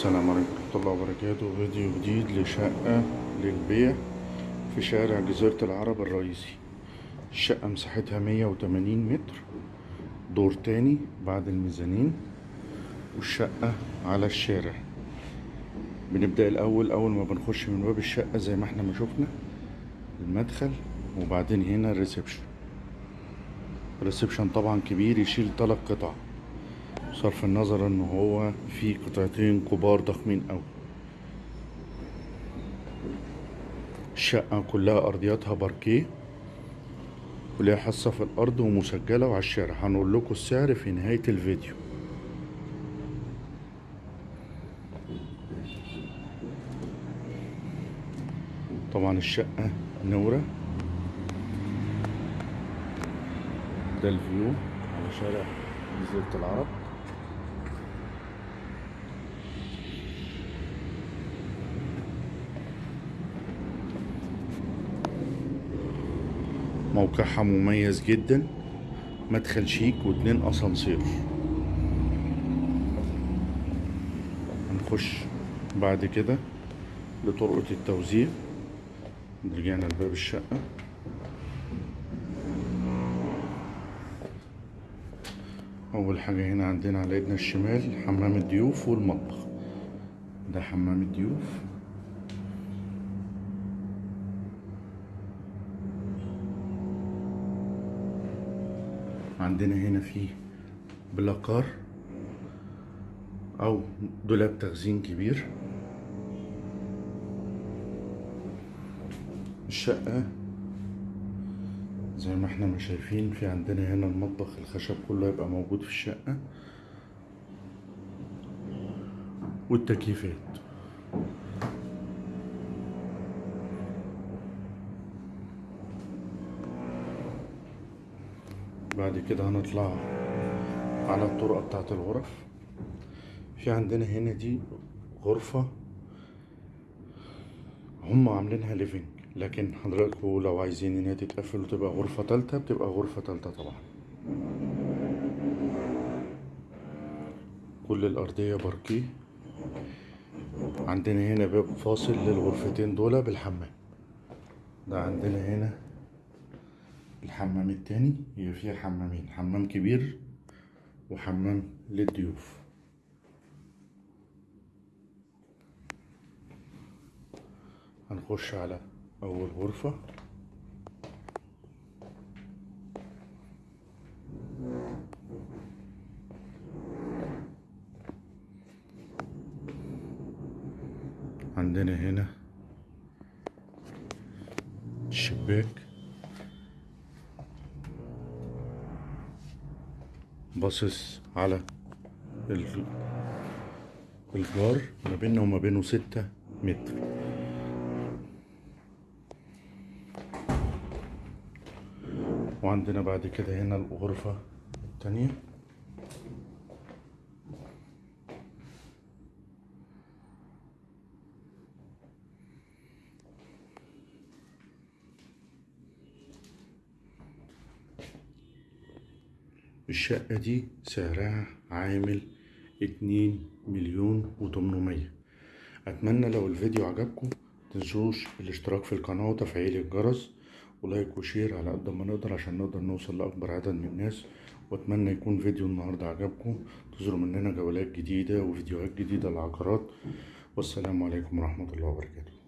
السلام عليكم ورحمة الله وبركاته. فيديو جديد لشقة للبيع في شارع جزيرة العرب الرئيسي. الشقة مساحتها مية وتمانين متر دور تاني بعد الميزانين والشقة على الشارع. بنبدأ الأول أول ما بنخش من باب الشقة زي ما إحنا ما شفنا المدخل وبعدين هنا ال reception. ال reception طبعا كبير يشيل تلات قطع. بصرف النظر ان هو في قطعتين كبار ضخمين أوي. الشقة كلها أرضياتها باركيه وليها حصة في الأرض ومسجلة وعلى الشارع. هنقول لكم السعر في نهاية الفيديو. طبعا الشقة نورة. ده الفيو على شارع جزيرة العرب. موقعها مميز جدا. مدخل شيك واتنين أسانسير. هنخش بعد كده لطرقة التوزيع. رجعنا لباب الشقة. أول حاجة هنا عندنا على إيدنا الشمال حمام الضيوف والمطبخ. ده حمام الضيوف. عندنا هنا في بلاكار أو دولاب تخزين كبير. الشقة زي ما إحنا ما شايفين في عندنا هنا المطبخ الخشب كله يبقى موجود في الشقة. والتكييفات. بعد كده هنطلع على الطرقة بتاعت الغرف. في عندنا هنا دي غرفة هم عاملينها ليفينج لكن حضراتكم لو عايزين إن هي تتقفل وتبقى غرفة تالتة بتبقى غرفة تالتة طبعا. كل الأرضية باركيه. عندنا هنا باب فاصل للغرفتين دول بالحمام. ده عندنا هنا الحمام التاني هي فيها حمامين حمام كبير وحمام للضيوف. هنخش على أول غرفة. عندنا هنا الشباك باصص على ال- الجار ما بيننا وما بينه ستة متر. وعندنا بعد كده هنا الغرفة التانية. الشقة دي سعرها عامل اتنين مليون وتمنمية. أتمنى لو الفيديو عجبكم متنسوش الاشتراك في القناة وتفعيل الجرس و like و share على قد ما نقدر عشان نقدر نوصل لأكبر عدد من الناس. وأتمنى يكون فيديو النهاردة عجبكم. انتظروا مننا جولات جديدة وفيديوهات جديدة للعقارات. والسلام عليكم ورحمة الله وبركاته.